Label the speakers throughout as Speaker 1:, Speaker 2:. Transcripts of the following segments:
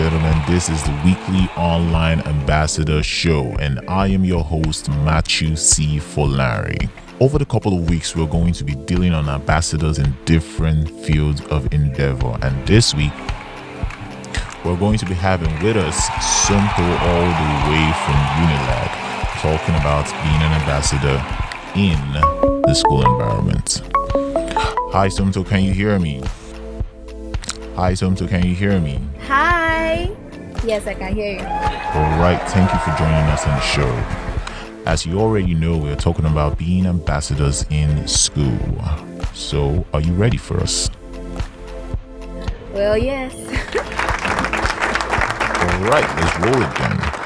Speaker 1: gentlemen, this is the weekly online ambassador show, and I am your host, Matthew C. Folari. Over the couple of weeks, we're going to be dealing on ambassadors in different fields of endeavor, and this week, we're going to be having with us Somto all the way from Unilag, talking about being an ambassador in the school environment. Hi, Somto, can you hear me? Hi, Somto, can you hear me?
Speaker 2: Hi. Yes, I can hear you.
Speaker 1: All right, thank you for joining us on the show. As you already know, we're talking about being ambassadors in school. So, are you ready for us?
Speaker 2: Well, yes.
Speaker 1: All right, let's roll it then.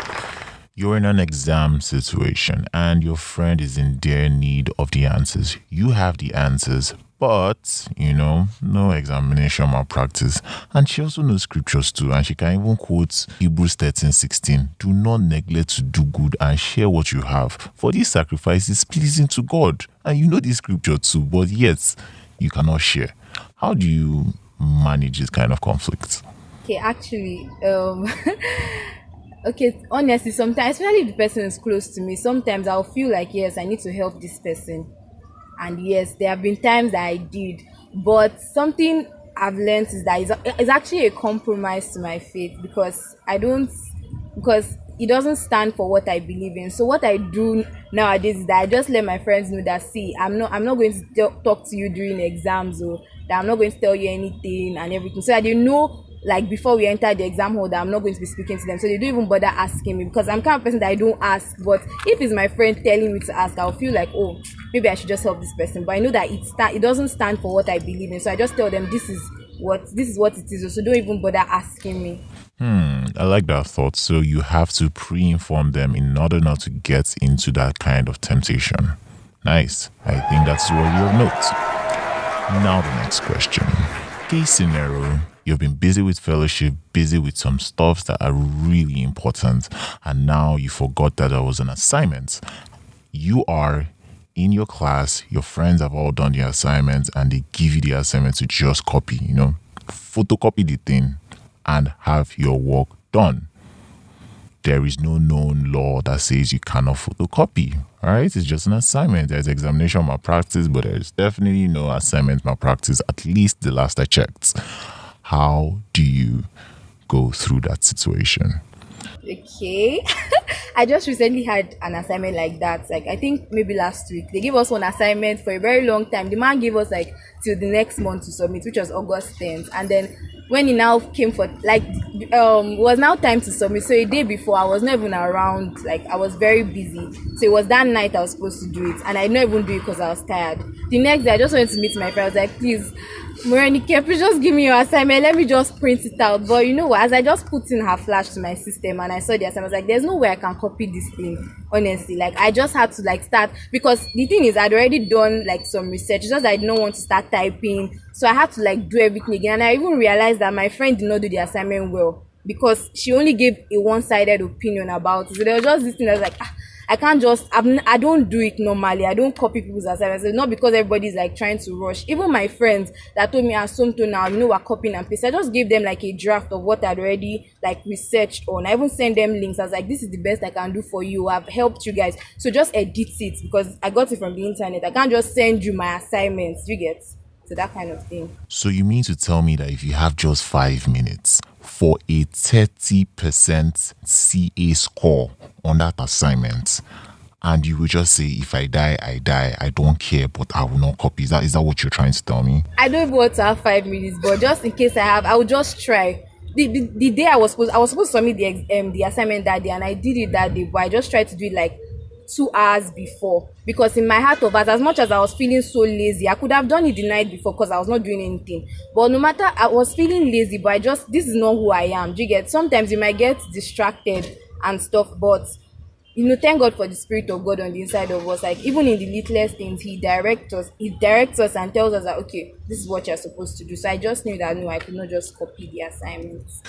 Speaker 1: You're in an exam situation and your friend is in dire need of the answers. You have the answers, but you know, no examination malpractice. And she also knows scriptures too, and she can even quote Hebrews 13 16. Do not neglect to do good and share what you have, for this sacrifice is pleasing to God. And you know this scripture too, but yet you cannot share. How do you manage this kind of conflict?
Speaker 2: Okay, actually, um, okay, honestly, sometimes, especially if the person is close to me, sometimes I'll feel like, yes, I need to help this person and yes there have been times that i did but something i've learned is that it's, it's actually a compromise to my faith because i don't because it doesn't stand for what i believe in. So what i do nowadays is that i just let my friends know that see i'm not i'm not going to talk to you during exams or that i'm not going to tell you anything and everything. So that they know like before we enter the exam hall that I'm not going to be speaking to them. So they don't even bother asking me because I'm kind of person that I don't ask. But if it's my friend telling me to ask, I'll feel like, oh, maybe I should just help this person. But I know that it sta- it doesn't stand for what I believe in. So I just tell them this is what this is what it is. So don't even bother asking me.
Speaker 1: Hmm, I like that thought. So you have to pre-inform them in order not to get into that kind of temptation. Nice. I think that's worthy of note. Now the next question. Case scenario You've been busy with fellowship, busy with some stuffs that are really important, and now you forgot that there was an assignment. You are in your class, your friends have all done the assignments, and they give you the assignment to just copy, you know, photocopy the thing and have your work done. There is no known law that says you cannot photocopy. All right, it's just an assignment. There's examination malpractice, but there's definitely no assignment malpractice, at least the last I checked. How do you go through that situation?
Speaker 2: Okay. I just recently had an assignment like that. Like I think maybe last week. They gave us one assignment for a very long time. The man gave us like till the next month to submit, which was August 10th. And then when he now came for like um was now time to submit so a day before i was not even around like i was very busy so it was that night i was supposed to do it and i didn't even do it because i was tired the next day i just wanted to meet my friend i was like please Morenike, please just give me your assignment. Let me just print it out. But you know what? As I just put in her flash to my system and I saw the assignment, I was like, there's no way I can copy this thing. Honestly, like I just had to like start because the thing is I'd already done like some research. It's just I didn't want to start typing, so I had to like do everything again. And I even realized that my friend did not do the assignment well because she only gave a one-sided opinion about it. So there was just this thing that was like. Ah, I can't just I'm, I don't do it normally. I don't copy people's assignments. It's not because everybody's like trying to rush. Even my friends that told me I assume to now, you know, we're copying and pasting. I just gave them like a draft of what I'd already like researched on. I even sent them links. I was like, this is the best I can do for you. I've helped you guys. So just edit it because I got it from the internet. I can't just send you my assignments. You get so that kind of thing.
Speaker 1: So you mean to tell me that if you have just five minutes for a 30% CA score on that assignment, and you will just say, if I die, I die. I don't care, but I will not copy. Is that is that what you're trying to tell me?
Speaker 2: I don't want to have five minutes, but just in case I have, I will just try. The, the, the day I was supposed I was supposed to submit the um the assignment that day, and I did it that day, but I just tried to do it like two hours before. Because in my heart of hearts as much as i was feeling so lazy i could have done it the night before because i was not doing anything. But no matter i was feeling lazy but i just this is not who i am. Do you get? Sometimes you might get distracted and stuff but you know thank god for the spirit of god on the inside of us. Like even in the littlest things he directs us he directs us and tells us that okay this is what you're supposed to do. So i just knew that no i could not just copy the assignments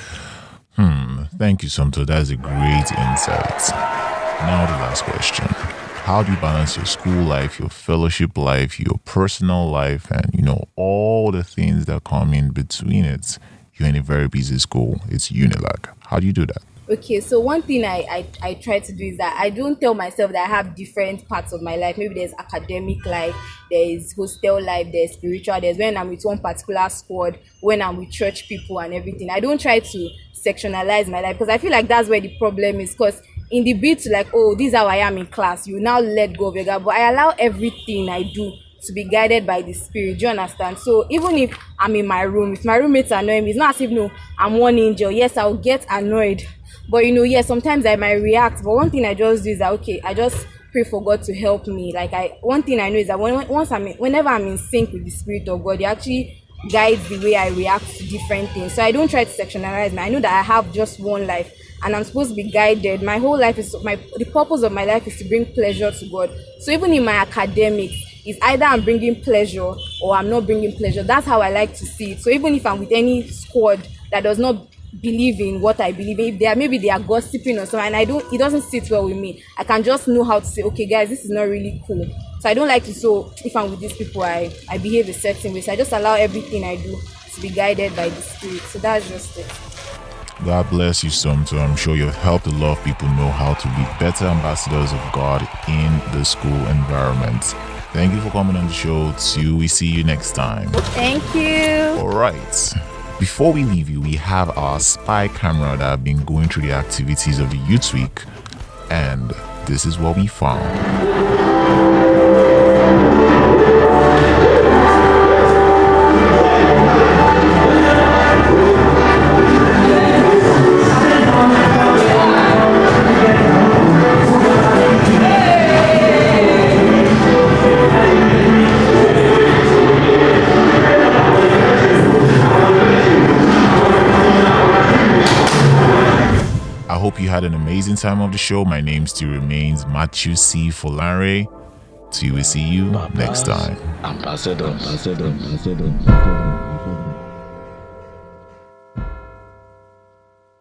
Speaker 1: hmm thank you somto that's a great insight now, the last question How do you balance your school life, your fellowship life, your personal life, and you know, all the things that come in between it you're in a very busy school. It's Unilag. How do you do that?
Speaker 2: Okay so one thing I, I i try to do is that i don't tell myself that i have different parts of my life. Maybe there's academic life there is hostel life there's spiritual there's when i'm with one particular squad when i'm with church people and everything. I don't try to sectionalize my life because i feel like that's where the problem is. Because in the bit like oh this is how i am in class you now let go of your God but i allow everything i do to be guided by the spirit. Do you understand? So even if i'm in my room if my roommates annoy me it's not as if no i'm one angel. Yes i'll get annoyed. But you know yes sometimes i might react. But one thing i just do is that okay i just pray for god to help me. Like i one thing i know is that when once i'm in, whenever i'm in sync with the spirit of god he actually guides the way i react to different things. So i don't try to sectionalize me. I know that i have just one life and i'm supposed to be guided my whole life is my the purpose of my life is to bring pleasure to god so even in my academics is either i'm bringing pleasure or i'm not bringing pleasure that's how i like to see it so even if i'm with any squad that does not believe in what I believe in. If they are maybe they are gossiping or something, and I don't, it doesn't sit well with me. I can just know how to say, okay, guys, this is not really cool. So I don't like to. So if I'm with these people, I I behave a certain way. So I just allow everything I do to be guided by the spirit. So that's just it.
Speaker 1: God bless you. So I'm sure you've helped a lot of people know how to be better ambassadors of God in the school environment. Thank you for coming on the show. Till we see you next time.
Speaker 2: Thank you.
Speaker 1: All right. Before we leave you, we have our spy camera that have been going through the activities of the youth week, and this is what we found. I hope you had an amazing time of the show. My name still remains Matthew C. Folare. Till we see you next time.
Speaker 3: Ambassador, ambassador, ambassador.